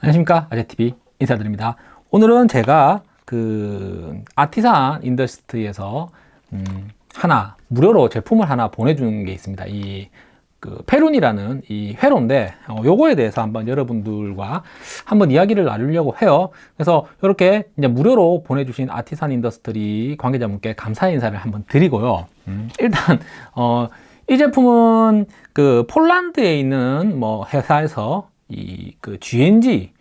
안녕하십니까? 아재TV 인사드립니다. 오늘은 제가 그 아티산 인더스트리에서 음 하나 무료로 제품을 하나 보내준 게 있습니다. 이 그 페룬이라는 이 회로인데 어, 요거에 대해서 한번 여러분들과 한번 이야기를 나누려고 해요. 그래서 이렇게 이제 무료로 보내주신 아티산 인더스트리 관계자분께 감사 인사를 한번 드리고요. 음, 일단 어, 이 제품은 그 폴란드에 있는 뭐 회사에서 이 그 GNG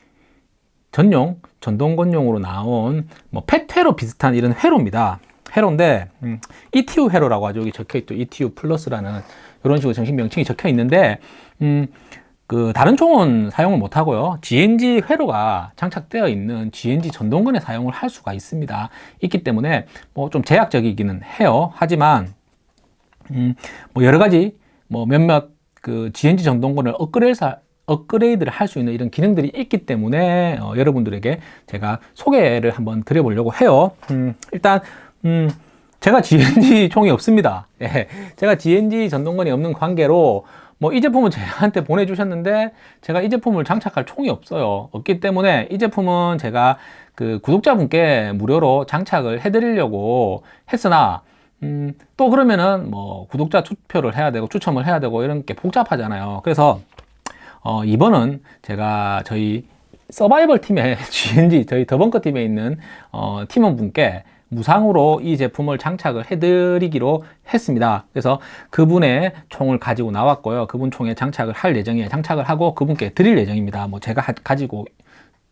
전용 전동건용으로 나온 뭐 펫회로 비슷한 이런 회로입니다. 회로인데 음, ETU 회로라고 하죠. 여기 적혀 있죠. ETU 플러스라는 이런 식으로 정식 명칭이 적혀 있는데 음, 그 다른 총은 사용을 못 하고요. GNG 회로가 장착되어 있는 GNG 전동건에 사용을 할 수가 있습니다. 있기 때문에 뭐 좀 제약적이기는 해요. 하지만 음, 뭐 여러 가지 뭐 몇몇 그 GNG 전동건을 업그레이드 업그레이드를 할 수 있는 이런 기능들이 있기 때문에 어, 여러분들에게 제가 소개를 한번 드려보려고 해요. 음, 일단 음, 제가 GNG 총이 없습니다. 예, 제가 GNG 전동건이 없는 관계로 뭐 이 제품은 저한테 보내주셨는데 제가 이 제품을 장착할 총이 없어요. 없기 때문에 이 제품은 제가 그 구독자분께 무료로 장착을 해드리려고 했으나 음, 또 그러면은 뭐 구독자 투표를 해야 되고 추첨을 해야 되고 이런 게 복잡하잖아요. 그래서 어, 이번은 제가 저희 서바이벌 팀의 GNG 저희 더벙커 팀에 있는 어, 팀원분께 무상으로 이 제품을 장착을 해드리기로 했습니다. 그래서 그분의 총을 가지고 나왔고요. 그분 총에 장착을 할 예정이에요. 장착을 하고 그분께 드릴 예정입니다. 뭐 제가 가지고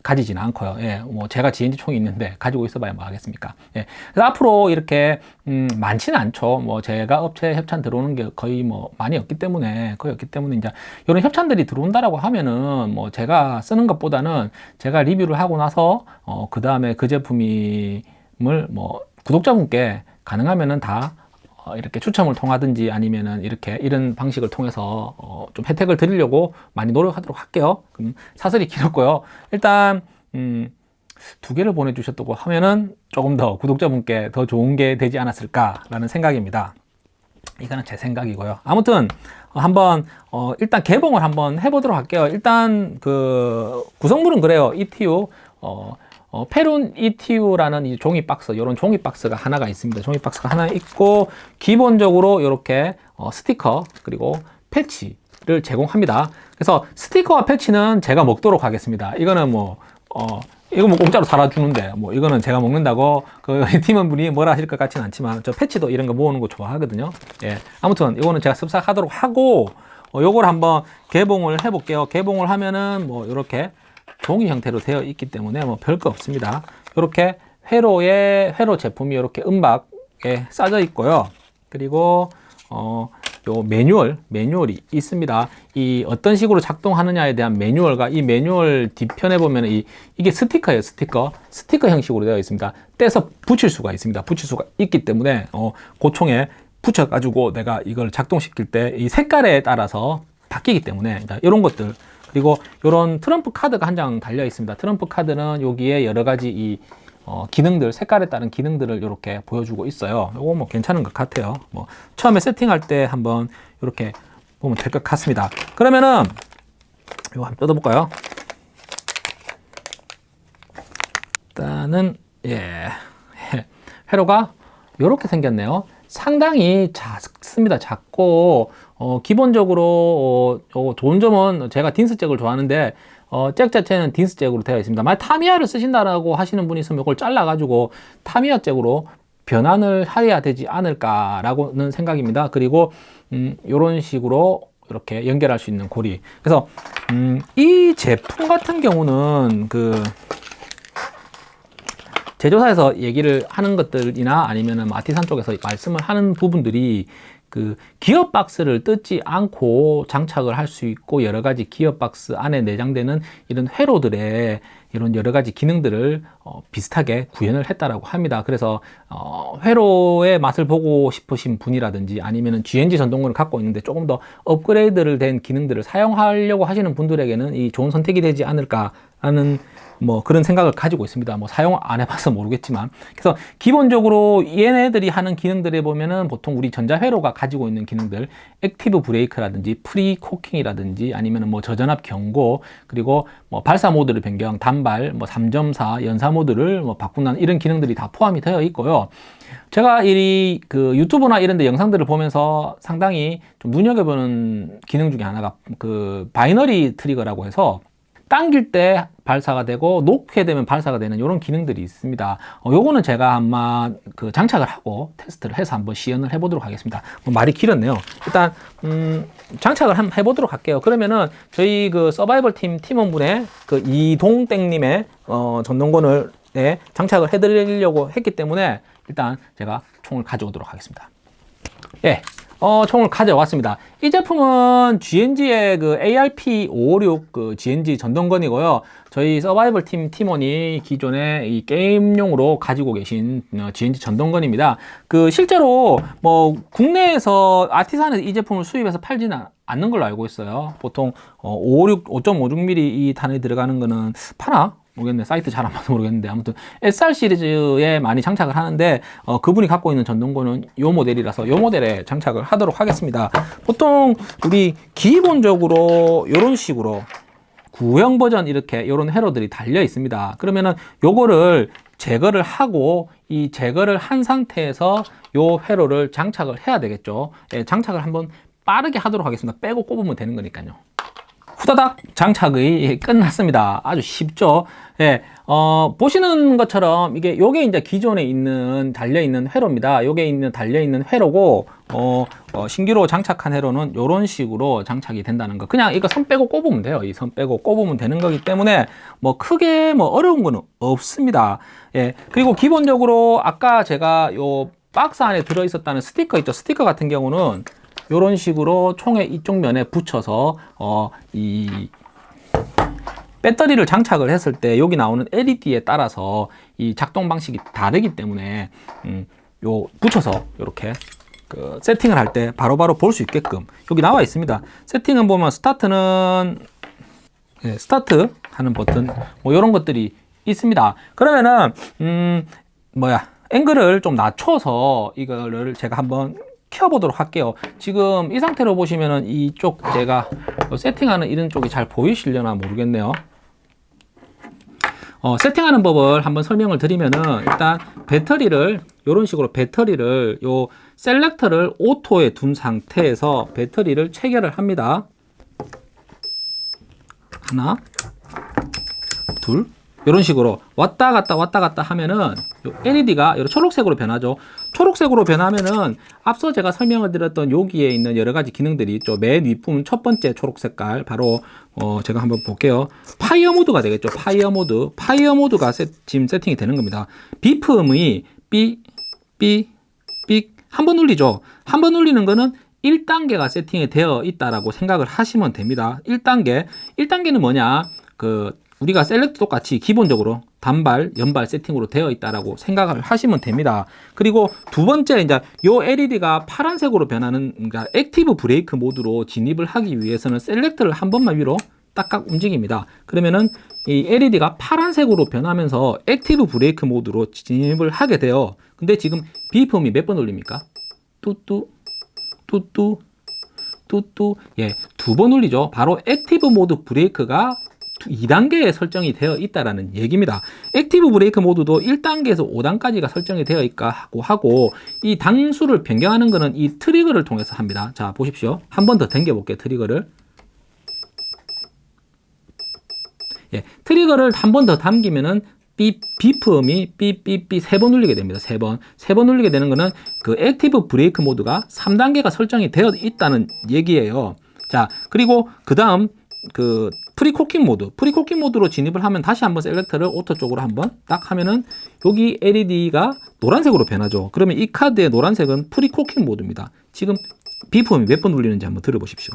가지지는 않고요. 예, 뭐 제가 GNG 총이 있는데 가지고 있어봐야 뭐 하겠습니까? 예, 그래서 앞으로 이렇게 음, 많지는 않죠. 뭐 제가 업체 협찬 들어오는 게 거의 뭐 많이 없기 때문에 거의 없기 때문에 이제 이런 협찬들이 들어온다라고 하면은 뭐 제가 쓰는 것보다는 제가 리뷰를 하고 나서 어, 그 다음에 그 제품을 뭐 구독자분께 가능하면은 다 어, 이렇게 추첨을 통하든지 아니면은 이렇게 이런 방식을 통해서 어, 좀 혜택을 드리려고 많이 노력하도록 할게요. 그럼 사설이 길었고요. 일단 음, 두 개를 보내주셨다고 하면은 조금 더 구독자분께 더 좋은 게 되지 않았을까 라는 생각입니다. 이거는 제 생각이고요. 아무튼 한번 어, 일단 개봉을 한번 해보도록 할게요. 일단 그 구성물은 그래요. ETU 어, 어, 페룬 ETU라는 이 종이 박스, 이런 종이 박스가 하나가 있습니다. 종이 박스가 하나 있고 기본적으로 이렇게 어, 스티커 그리고 패치를 제공합니다. 그래서 스티커와 패치는 제가 먹도록 하겠습니다. 이거는 뭐 어, 이거 뭐 공짜로 살아주는데 뭐 이거는 제가 먹는다고 그 팀원분이 뭐라 하실 것 같지는 않지만 저 패치도 이런 거 모으는 거 좋아하거든요. 예, 아무튼 이거는 제가 습삭하도록 하고 어, 요걸 한번 개봉을 해 볼게요. 개봉을 하면은 뭐 이렇게 종이 형태로 되어 있기 때문에 뭐 별거 없습니다. 이렇게 회로에 회로 제품이 이렇게 은박에 싸져 있고요. 그리고 어, 요 매뉴얼, 매뉴얼이 있습니다. 이 어떤 식으로 작동하느냐에 대한 매뉴얼과 이 매뉴얼 뒤편에 보면 이, 이게 스티커예요, 스티커. 스티커 형식으로 되어 있습니다. 떼서 붙일 수가 있습니다. 붙일 수가 있기 때문에 어, 고총에 붙여 가지고 내가 이걸 작동시킬 때 이 색깔에 따라서 바뀌기 때문에 이런 것들 그리고 이런 트럼프 카드가 한 장 달려 있습니다. 트럼프 카드는 여기에 여러 가지 이 어, 기능들, 색깔에 따른 기능들을 이렇게 보여주고 있어요. 이거 뭐 괜찮은 것 같아요. 뭐 처음에 세팅할 때 한번 이렇게 보면 될 것 같습니다. 그러면은 이거 한번 뜯어볼까요? 일단은 예 회로가 이렇게 생겼네요. 상당히 작습니다. 작고 어, 기본적으로 어, 좋은 점은 제가 딘스 잭을 좋아하는데 어, 잭 자체는 딘스 잭으로 되어 있습니다. 만약 타미야를 쓰신다라고 하시는 분이 있으면 이걸 잘라가지고 타미야 잭으로 변환을 해야 되지 않을까라고는 생각입니다. 그리고 음, 이런 식으로 이렇게 연결할 수 있는 고리. 그래서 음, 이 제품 같은 경우는 그 제조사에서 얘기를 하는 것들이나 아니면 아티산 쪽에서 말씀을 하는 부분들이 그 기어 박스를 뜯지 않고 장착을 할 수 있고 여러 가지 기어 박스 안에 내장되는 이런 회로들의 이런 여러 가지 기능들을 어, 비슷하게 구현을 했다라고 합니다. 그래서 어, 회로의 맛을 보고 싶으신 분이라든지 아니면 GNG 전동군을 갖고 있는데 조금 더 업그레이드를 된 기능들을 사용하려고 하시는 분들에게는 이 좋은 선택이 되지 않을까 하는 뭐 그런 생각을 가지고 있습니다. 뭐 사용 안 해봐서 모르겠지만 그래서 기본적으로 얘네들이 하는 기능들에 보면은 보통 우리 전자회로가 가지고 있는 기능들 active brake라든지 pre-cocking이라든지 아니면은 뭐 저전압 경고 그리고 뭐 발사 모드를 변경 단발 뭐 3.4 연사 모드를 뭐 바꾼다는 이런 기능들이 다 포함이 되어 있고요. 제가 이 그 유튜브나 이런 데 영상들을 보면서 상당히 좀 눈여겨보는 기능 중에 하나가 그 binary trigger라고 해서 당길 때 발사가 되고 놓게 되면 발사가 되는 이런 기능들이 있습니다. 어, 요거는 제가 아마 그 장착을 하고 테스트를 해서 한번 시연을 해 보도록 하겠습니다. 뭐 말이 길었네요. 일단 음, 장착을 한번 해 보도록 할게요. 그러면은 저희 그 서바이벌 팀 팀원분의 그 이동땡님의 어, 전동권을 네, 장착을 해 드리려고 했기 때문에 일단 제가 총을 가져오도록 하겠습니다. 예, 어, 총을 가져왔습니다. 이 제품은 GNG의 그 ARP556 그 GNG 전동건이고요. 저희 서바이벌 팀 팀원이 기존에 이 게임용으로 가지고 계신 어, GNG 전동건입니다. 그 실제로 뭐 국내에서 아티산에서 이 제품을 수입해서 팔지는 않는 걸로 알고 있어요. 보통 어, 556, 5.56mm 이 단에 들어가는 거는 파나? 모르겠네. 사이트 잘 안 봐서 모르겠는데. 아무튼 SR 시리즈에 많이 장착을 하는데 어, 그분이 갖고 있는 전동권은 요 모델이라서 요 모델에 장착을 하도록 하겠습니다. 보통 우리 기본적으로 이런 식으로 구형 버전 이렇게 이런 회로들이 달려 있습니다. 그러면은 요거를 제거를 하고 이 제거를 한 상태에서 요 회로를 장착을 해야 되겠죠. 예, 장착을 한번 빠르게 하도록 하겠습니다. 빼고 꼽으면 되는 거니까요 후다닥 장착이 끝났습니다. 아주 쉽죠. 예, 어, 보시는 것처럼 이게 요게 이제 기존에 있는 달려 있는 회로입니다. 요게 있는 달려 있는 회로고 어, 어, 신규로 장착한 회로는 요런 식으로 장착이 된다는 거. 그냥 이거 선 빼고 꼽으면 돼요. 이 선 빼고 꼽으면 되는 거기 때문에 뭐 크게 뭐 어려운 거는 없습니다. 예, 그리고 기본적으로 아까 제가 요 박스 안에 들어 있었다는 스티커 있죠. 스티커 같은 경우는 이런 식으로 총의 이쪽 면에 붙여서 어, 이 배터리를 장착을 했을 때 여기 나오는 LED에 따라서 이 작동 방식이 다르기 때문에 음, 요 붙여서 이렇게 그 세팅을 할 때 바로바로 볼 수 있게끔 여기 나와 있습니다. 세팅은 보면 스타트는 네, 스타트 하는 버튼 뭐 이런 것들이 있습니다. 그러면은 음 뭐야 앵글을 좀 낮춰서 이거를 제가 한번 켜보도록 할게요. 지금 이 상태로 보시면은 이쪽 제가 세팅하는 이런 쪽이 잘 보이시려나 모르겠네요. 어, 세팅하는 법을 한번 설명을 드리면은 일단 배터리를 이런 식으로 배터리를 요 selector를 auto에 둔 상태에서 배터리를 체결을 합니다. 하나 둘 이런 식으로 왔다 갔다 왔다 갔다 하면은 LED가 이런 초록색으로 변하죠. 초록색으로 변하면은 앞서 제가 설명을 드렸던 여기에 있는 여러 가지 기능들이 있죠. 맨 윗부분 첫 번째 초록 색깔 바로 어 제가 한번 볼게요. 파이어 모드가 되겠죠. 파이어 모드. 파이어 모드가 세, 지금 세팅이 되는 겁니다. beep음이 삐, 삐, 삐 한 번 눌리죠. 한 번 눌리는 거는 1단계가 세팅이 되어 있다라고 생각을 하시면 됩니다. 1단계. 1단계는 뭐냐? 그 우리가 select 똑같이 기본적으로 단발, 연발 세팅으로 되어 있다라고 생각을 하시면 됩니다. 그리고 두 번째 이제 요 LED가 파란색으로 변하는 그러니까 active brake 모드로 진입을 하기 위해서는 select를 한 번만 위로 딱딱 움직입니다. 그러면은 이 LED가 파란색으로 변하면서 active brake 모드로 진입을 하게 돼요. 근데 지금 beep음이 몇번 울립니까? 뚜뚜 뚜뚜 뚜뚜 예, 두 번 울리죠. 바로 active 모드 brake가 2단계에 설정이 되어 있다라는 얘기입니다. active brake 모드도 1단계에서 5단까지가 설정이 되어 있까 하고 하고 이 단수를 변경하는 것은 이 trigger를 통해서 합니다. 자 보십시오. 한 번 더 당겨 볼게요. trigger를. 예, trigger를 한 번 더 당기면은 삐, beep음이 삐삐삐 세 번 울리게 됩니다. 세 번. 세 번 울리게 되는 것은 그 active brake 모드가 3단계가 설정이 되어 있다는 얘기예요. 자, 그리고 그 다음 그 pre-cocking 모드. pre-cocking 모드로 진입을 하면 다시 한번 selector를 auto 쪽으로 한번 딱 하면은 여기 LED가 노란색으로 변하죠. 그러면 이 카드의 노란색은 pre-cocking 모드입니다. 지금 beep음이 몇 번 울리는지 한번 들어보십시오.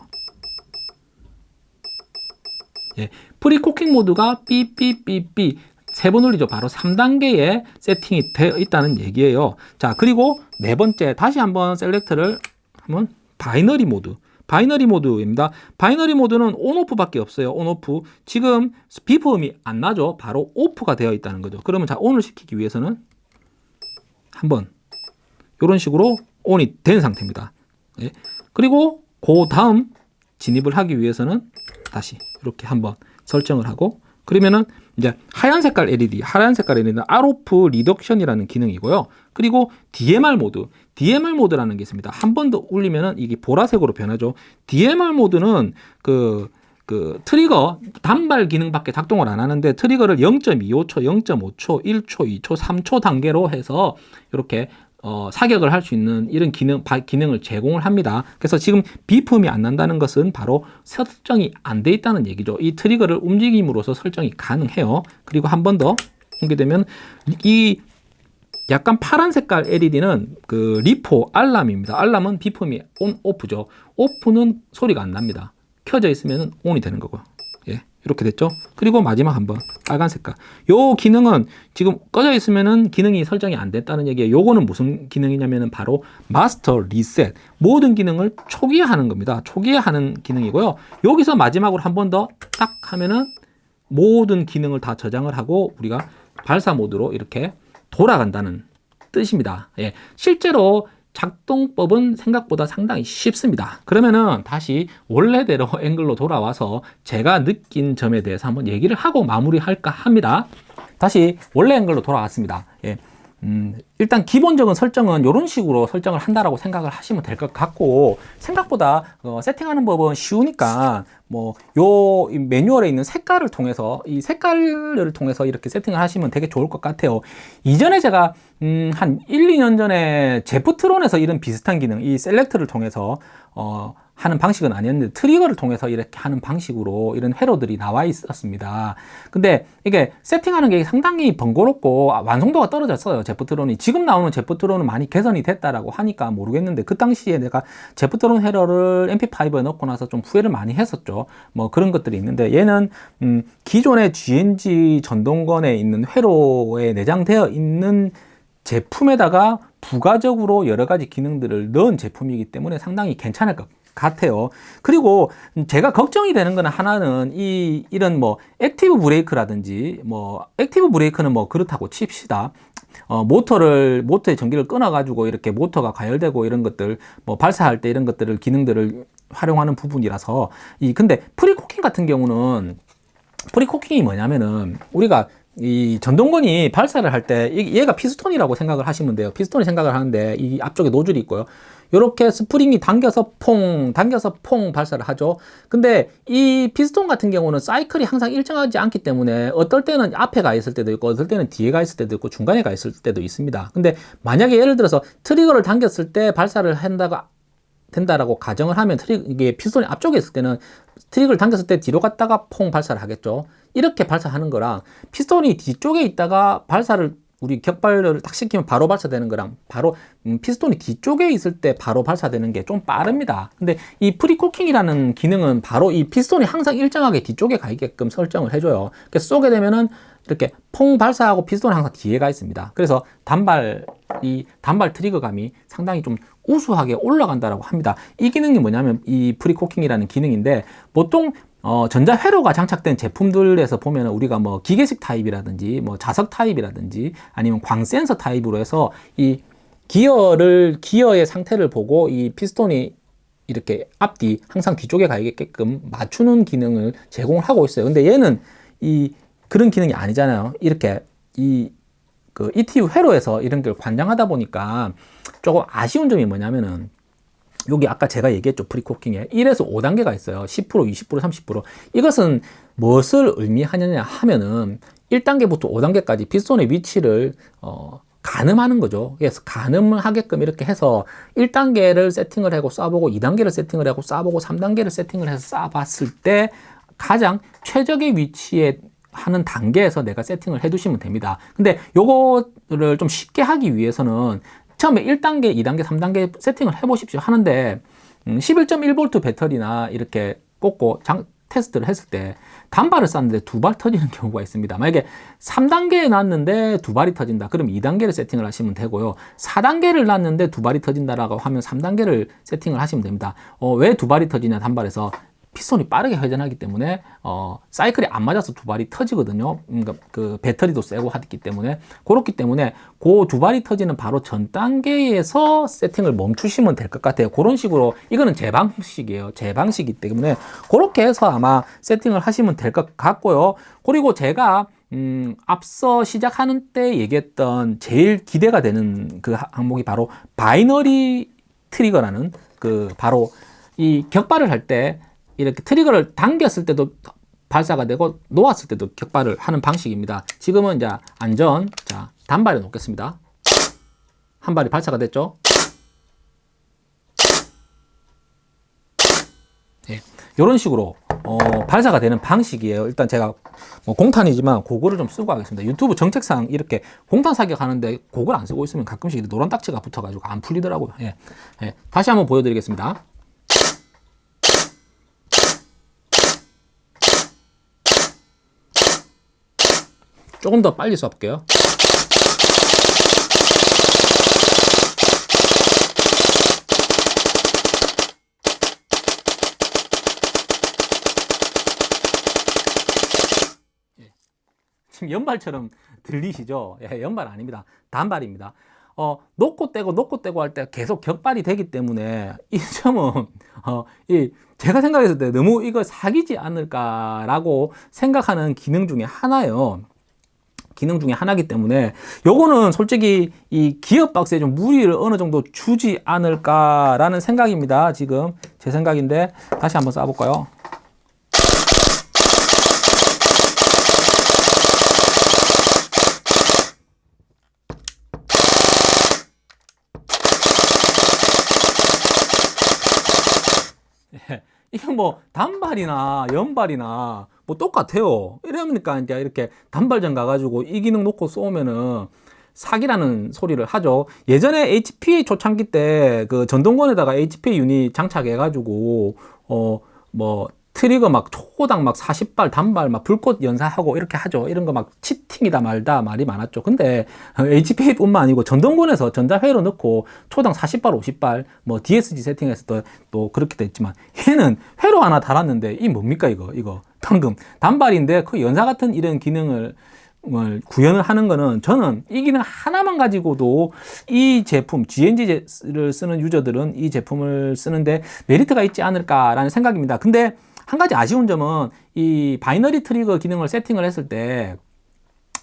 예, pre-cocking 모드가 삐삐삐삐 세 번 울리죠. 바로 3단계에 세팅이 되어 있다는 얘기예요. 자 그리고 네 번째 다시 한번 selector를 한번 binary 모드 binary 모드입니다. binary 모드는 on/off 밖에 없어요. on/off. 지금 beep음이 안 나죠. 바로 off가 되어 있다는 거죠. 그러면 자 on을 시키기 위해서는 한번 이런 식으로 on이 된 상태입니다. 예. 그리고 그 다음 진입을 하기 위해서는 다시 이렇게 한번 설정을 하고 그러면은 이제 하얀 색깔 LED, 하얀 색깔 LED는 ROF reduction이라는 기능이고요. 그리고 DMR 모드, DMR 모드라는 게 있습니다. 한 번더 울리면은 이게 보라색으로 변하죠. DMR 모드는 그, 그 trigger 단발 기능밖에 작동을 안 하는데 trigger를 0.25초, 0.5초, 1초, 2초, 3초 단계로 해서 이렇게 어, 사격을 할 수 있는 이런 기능, 바, 기능을 제공을 합니다. 그래서 지금 비품이 안 난다는 것은 바로 설정이 안 돼 있다는 얘기죠. 이 트리거를 움직임으로써 설정이 가능해요. 그리고 한 번더 하게 되면 이 약간 파란 색깔 LED는 그 리포 알람입니다. 알람은 비품이 온, 오프죠. 오프는 소리가 안 납니다. 켜져 있으면 온이 되는 거고요. 예. 이렇게 됐죠? 그리고 마지막 한번 빨간 색깔. 요 기능은 지금 꺼져 있으면은 기능이 설정이 안 됐다는 얘기예요. 요거는 무슨 기능이냐면은 바로 마스터 리셋. 모든 기능을 초기화하는 겁니다. 초기화하는 기능이고요. 여기서 마지막으로 한 번 더 딱 하면은 모든 기능을 다 저장을 하고 우리가 발사 모드로 이렇게 돌아간다는 뜻입니다. 예. 실제로 작동법은 생각보다 상당히 쉽습니다. 그러면은 다시 원래대로 앵글로 돌아와서 제가 느낀 점에 대해서 한번 얘기를 하고 마무리할까 합니다. 다시 원래 앵글로 돌아왔습니다. 예. 음, 일단 기본적인 설정은 이런 식으로 설정을 한다라고 생각을 하시면 될 것 같고 생각보다 어, 세팅하는 법은 쉬우니까 뭐 요 매뉴얼에 있는 색깔을 통해서 이 색깔을 통해서 이렇게 세팅을 하시면 되게 좋을 것 같아요. 이전에 제가 음, 한 1, 2년 전에 제프트론에서 이런 비슷한 기능 이 셀렉트를 통해서 어, 하는 방식은 아니었는데 트리거를 통해서 이렇게 하는 방식으로 이런 회로들이 나와 있었습니다. 근데 이게 세팅하는 게 상당히 번거롭고 완성도가 떨어졌어요. 제프트론이. 지금 나오는 제프트론은 많이 개선이 됐다라고 하니까 모르겠는데 그 당시에 내가 제프트론 회로를 MP5에 넣고 나서 좀 후회를 많이 했었죠. 뭐 그런 것들이 있는데 얘는 음 기존의 GNG 전동건에 있는 회로에 내장되어 있는 제품에다가 부가적으로 여러 가지 기능들을 넣은 제품이기 때문에 상당히 괜찮을 것 같아요. 그리고 제가 걱정이 되는 거는 하나는 이 이런 뭐 active brake라든지 뭐 active brake는 뭐 그렇다고 칩시다. 어, 모터를 모터의 전기를 끊어 가지고 이렇게 모터가 가열되고 이런 것들 뭐 발사할 때 이런 것들을 기능들을 활용하는 부분이라서 이 근데 pre-cocking 같은 경우는 pre-cocking이 뭐냐면은 우리가 이 전동건이 발사를 할 때 얘가 피스톤이라고 생각을 하시면 돼요. 피스톤이 생각을 하는데 이 앞쪽에 노즐이 있고요. 이렇게 스프링이 당겨서 퐁 당겨서 퐁 발사를 하죠. 근데 이 피스톤 같은 경우는 사이클이 항상 일정하지 않기 때문에 어떨 때는 앞에 가 있을 때도 있고 어떨 때는 뒤에 가 있을 때도 있고 중간에 가 있을 때도 있습니다. 근데 만약에 예를 들어서 trigger를 당겼을 때 발사를 한다가 된다라고 가정을 하면 트리 이게 피스톤이 앞쪽에 있을 때는 trigger를 당겼을 때 뒤로 갔다가 퐁 발사를 하겠죠. 이렇게 발사하는 거랑 피스톤이 뒤쪽에 있다가 발사를 우리 격발을 딱 시키면 바로 발사되는 거랑 바로 음, 피스톤이 뒤쪽에 있을 때 바로 발사되는 게 좀 빠릅니다. 근데 이 pre-cocking이라는 기능은 바로 이 피스톤이 항상 일정하게 뒤쪽에 가 있게끔 설정을 해줘요. 그래서 쏘게 되면은 이렇게 퐁 발사하고 피스톤이 항상 뒤에 가 있습니다. 그래서 단발 이 단발 trigger감이 상당히 좀 우수하게 올라간다라고 합니다. 이 기능이 뭐냐면 이 pre-cocking이라는 기능인데 보통 어, 전자회로가 장착된 제품들에서 보면 우리가 뭐 기계식 타입이라든지 뭐 자석 타입이라든지 아니면 광센서 타입으로 해서 이 기어를 기어의 상태를 보고 이 피스톤이 이렇게 앞뒤 항상 뒤쪽에 가게끔 맞추는 기능을 제공을 하고 있어요. 근데 얘는 이 그런 기능이 아니잖아요. 이렇게 이 그 ETU 회로에서 이런 걸 관장하다 보니까 조금 아쉬운 점이 뭐냐면은 여기 아까 제가 얘기했죠 프리코킹에. 1에서 5단계가 있어요. 10% 20% 30% 이것은 무엇을 의미하느냐 하면은 1단계부터 5단계까지 피스톤의 위치를 어, 가늠하는 거죠. 그래서 가늠을 하게끔 이렇게 해서 1단계를 세팅을 하고 쏴보고 2단계를 세팅을 하고 쏴보고 3단계를 세팅을 해서 쏴봤을 때 가장 최적의 위치에 하는 단계에서 내가 세팅을 해 두시면 됩니다. 근데 요거를 좀 쉽게 하기 위해서는 처음에 1단계, 2단계, 3단계 세팅을 해 보십시오 하는데 음, 11.1V 배터리나 이렇게 꽂고 장, 테스트를 했을 때 단발을 쌌는데 두 발 터지는 경우가 있습니다. 만약에 3단계에 놨는데 두 발이 터진다. 그럼 2단계를 세팅을 하시면 되고요. 4단계를 놨는데 두 발이 터진다라고 하면 3단계를 세팅을 하시면 됩니다. 어, 왜 두 발이 터지냐 단발에서 피스톤이 빠르게 회전하기 때문에 어, 사이클이 안 맞아서 두 발이 터지거든요. 그러니까 그 배터리도 세고 하기 때문에 그렇기 때문에 그 두 발이 터지는 바로 전 단계에서 세팅을 멈추시면 될 것 같아요. 그런 식으로 이거는 제 방식이에요. 제 방식이기 때문에 그렇게 해서 아마 세팅을 하시면 될 것 같고요. 그리고 제가 음, 앞서 시작하는 때 얘기했던 제일 기대가 되는 그 항목이 바로 binary trigger라는 그 바로 이 격발을 할때 이렇게 trigger를 당겼을 때도 발사가 되고 놓았을 때도 격발을 하는 방식입니다. 지금은 이제 안전, 자 단발에 놓겠습니다. 한 발이 발사가 됐죠. 예, 이런 식으로 어, 발사가 되는 방식이에요. 일단 제가 뭐 공탄이지만 고글을 좀 쓰고 하겠습니다. 유튜브 정책상 이렇게 공탄 사격하는데 고글 안 쓰고 있으면 가끔씩 노란 딱지가 붙어가지고 안 풀리더라고요. 예, 예. 다시 한번 보여드리겠습니다. 조금 더 빨리 쏴볼게요. 예. 지금 연발처럼 들리시죠? 예, 연발 아닙니다. 단발입니다. 어, 놓고 떼고 놓고 떼고 할 때 계속 격발이 되기 때문에 이 점은 어, 이 제가 생각했을 때 너무 이거 사기지 않을까라고 생각하는 기능 중에 하나요. 기능 중에 하나이기 때문에 요거는 솔직히 이 기업 박스에 좀 무리를 어느 정도 주지 않을까라는 생각입니다. 지금 제 생각인데 다시 한번 쏴볼까요? 예, 이건 뭐 단발이나 연발이나 뭐 똑같아요. 이러니까 이제 이렇게 단발전 가가지고 이 기능 놓고 쏘면은 사기라는 소리를 하죠. 예전에 HPA 초창기 때 그 전동권에다가 HPA 유닛 장착해 가지고 어뭐 트리거 막 초고당 막 40발 단발 막 불꽃 연사하고 이렇게 하죠. 이런 거 막 치팅이다 말다 말이 많았죠. 근데 HPA뿐만 아니고 전동권에서 전자회로 넣고 초당 40발 50발 뭐 DSG 세팅해서 또, 또 그렇게 됐지만 얘는 회로 하나 달았는데 이 뭡니까 이거 이거 방금 단발인데 그 연사 같은 이런 기능을 구현을 하는 거는 저는 이 기능 하나만 가지고도 이 제품 GNG를 쓰는 유저들은 이 제품을 쓰는데 메리트가 있지 않을까라는 생각입니다. 근데 한 가지 아쉬운 점은 이 binary trigger 기능을 세팅을 했을 때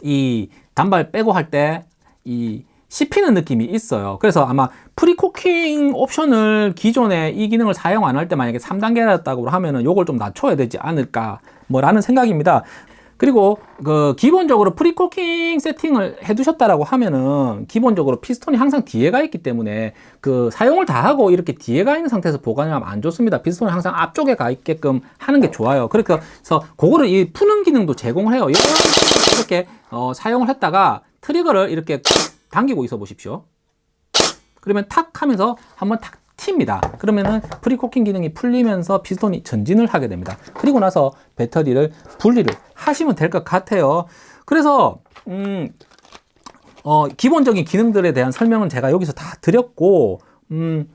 이 단발 격발 할 때 이 씹히는 느낌이 있어요. 그래서 아마 pre-cocking 옵션을 기존에 이 기능을 사용 안 할 때 만약에 3단계였다고 하면은 요걸 좀 낮춰야 되지 않을까 뭐라는 생각입니다. 그리고 그 기본적으로 pre-cocking 세팅을 해 두셨다라고 하면은 기본적으로 피스톤이 항상 뒤에 가 있기 때문에 그 사용을 다 하고 이렇게 뒤에 가 있는 상태에서 보관하면 안 좋습니다 피스톤은 항상 앞쪽에 가 있게끔 하는 게 좋아요 그래서 그거를 이 푸는 기능도 제공을 해요 이렇게 어, 사용을 했다가 trigger를 이렇게 당기고 있어 보십시오 그러면 탁 하면서 한번 탁 튑니다. 그러면은 pre-cocking 기능이 풀리면서 피스톤이 전진을 하게 됩니다. 그리고 나서 배터리를 분리를 하시면 될 것 같아요. 그래서 음, 어, 기본적인 기능들에 대한 설명은 제가 여기서 다 드렸고 음,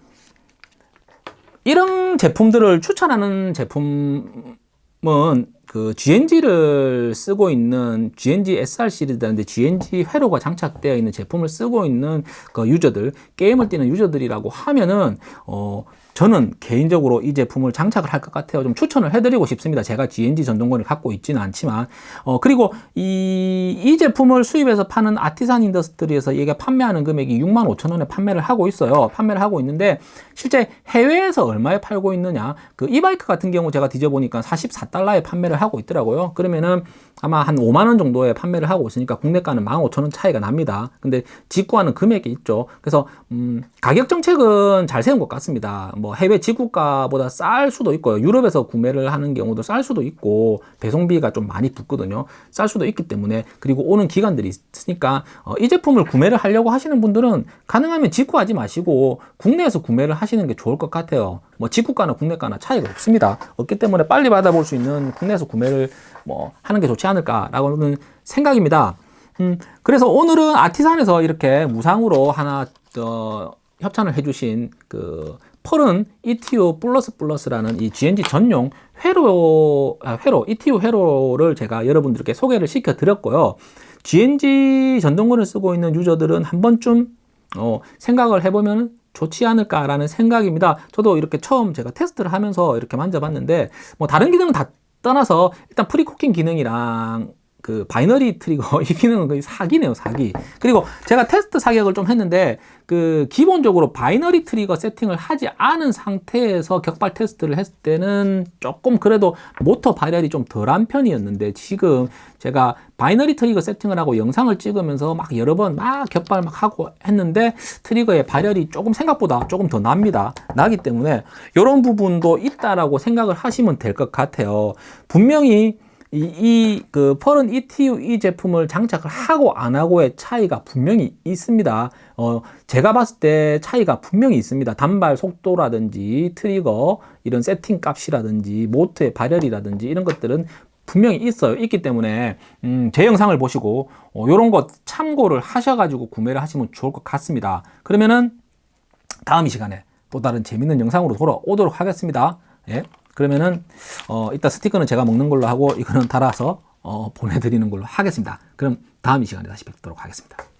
이런 제품들을 추천하는 제품은 그 GNG를 쓰고 있는 GNG SR 시리즈인데 GNG 회로가 장착되어 있는 제품을 쓰고 있는 그 유저들 게임을 뛰는 유저들이라고 하면은 어 저는 개인적으로 이 제품을 장착을 할 것 같아요. 좀 추천을 해드리고 싶습니다. 제가 GNG 전동건을 갖고 있지는 않지만 어 그리고 이, 이 제품을 수입해서 파는 Artisan Industry에서 얘가 판매하는 금액이 6만 5천 원에 판매를 하고 있어요. 판매를 하고 있는데 실제 해외에서 얼마에 팔고 있느냐 그 이바이크 같은 경우 제가 뒤져보니까 44달러에 판매를 하고 있더라고요. 그러면은 아마 한 5만 원 정도에 판매를 하고 있으니까 국내가는 1만 5천 원 차이가 납니다. 근데 직구하는 금액이 있죠. 그래서 음, 가격 정책은 잘 세운 것 같습니다. 뭐 해외 지구가보다 쌀 수도 있고요. 유럽에서 구매를 하는 경우도 쌀 수도 있고 배송비가 좀 많이 붙거든요. 쌀 수도 있기 때문에 그리고 오는 기간들이 있으니까 어, 이 제품을 구매를 하려고 하시는 분들은 가능하면 직구하지 마시고 국내에서 구매를 하시는 게 좋을 것 같아요. 뭐 직구가나 국내가나 차이가 없습니다. 없기 때문에 빨리 받아볼 수 있는 국내에서 구매를 뭐 하는 게 좋지 않을까라고는 생각입니다. 음, 그래서 오늘은 아티산에서 이렇게 무상으로 하나 어, 협찬을 해주신 그 펄은 ETU 플러스 플러스라는 이 GNG 전용 회로, 아, 회로, ETU 회로를 제가 여러분들께 소개를 시켜 드렸고요. GNG 전동근을 쓰고 있는 유저들은 한 번쯤 어, 생각을 해보면 좋지 않을까라는 생각입니다. 저도 이렇게 처음 제가 테스트를 하면서 이렇게 만져봤는데 뭐 다른 기능은 다 떠나서 일단 pre-cocking 기능이랑 그 binary trigger 이 기능은 거의 사기네요 사기. 그리고 제가 테스트 사격을 좀 했는데 그 기본적으로 binary trigger 세팅을 하지 않은 상태에서 격발 테스트를 했을 때는 조금 그래도 모터 발열이 좀 덜한 편이었는데 지금 제가 binary trigger 세팅을 하고 영상을 찍으면서 막 여러 번 막 격발 막 하고 했는데 trigger의 발열이 조금 생각보다 조금 더 납니다. 나기 때문에 이런 부분도 있다라고 생각을 하시면 될 것 같아요. 분명히 이, 그, 펄은 ETU 이 제품을 장착을 하고 안 하고의 차이가 분명히 있습니다. 어, 제가 봤을 때 차이가 분명히 있습니다. 단발 속도라든지 트리거, 이런 세팅 값이라든지 모터의 발열이라든지 이런 것들은 분명히 있어요. 있기 때문에, 음, 제 영상을 보시고, 어, 요런 것 참고를 하셔가지고 구매를 하시면 좋을 것 같습니다. 그러면은, 다음 이 시간에 또 다른 재밌는 영상으로 돌아오도록 하겠습니다. 예. 그러면은 어 이따 스티커는 제가 먹는 걸로 하고 이거는 달아서 어 보내드리는 걸로 하겠습니다. 그럼 다음 이 시간에 다시 뵙도록 하겠습니다.